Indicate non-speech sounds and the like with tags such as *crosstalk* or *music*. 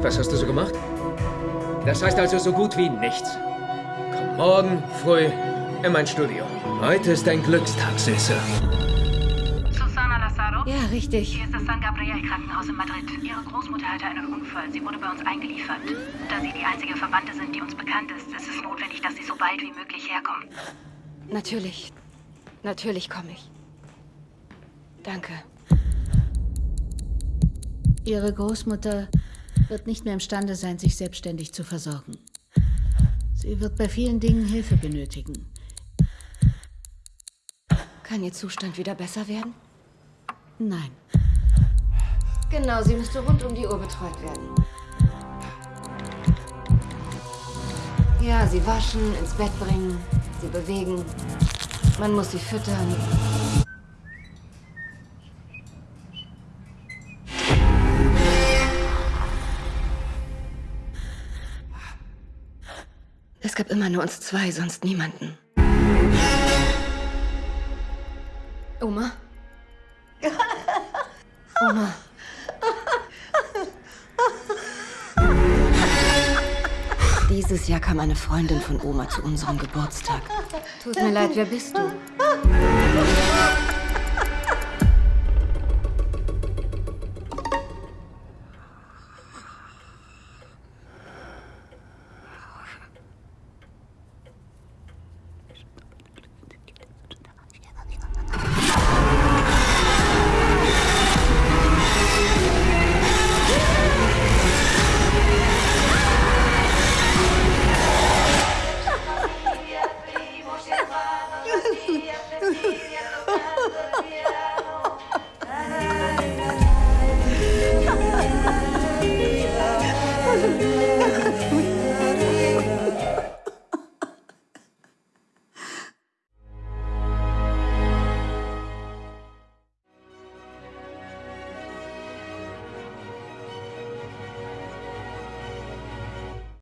Was hast du so gemacht? Das heißt also so gut wie nichts. Komm morgen früh in mein Studio. Heute ist ein Glückstag, Süße. Susana Lazaro? Ja, richtig. Hier ist das San Gabriel Krankenhaus in Madrid. Ihre Großmutter hatte einen Unfall. Sie wurde bei uns eingeliefert. Da Sie die einzige Verwandte sind, die uns bekannt ist, ist es notwendig, dass Sie so bald wie möglich herkommen. Natürlich. Natürlich komme ich. Danke. Ihre Großmutter wird nicht mehr imstande sein, sich selbstständig zu versorgen. Sie wird bei vielen Dingen Hilfe benötigen. Kann Ihr Zustand wieder besser werden? Nein. Genau, sie müsste rund um die Uhr betreut werden. Ja, sie waschen, ins Bett bringen, sie bewegen. Man muss sie füttern. Es gab immer nur uns zwei, sonst niemanden. Oma? *laughs* Oma. Dieses Jahr kam eine Freundin von Oma zu unserem Geburtstag. Tut mir leid, wer bist du? *laughs* Привет. *laughs*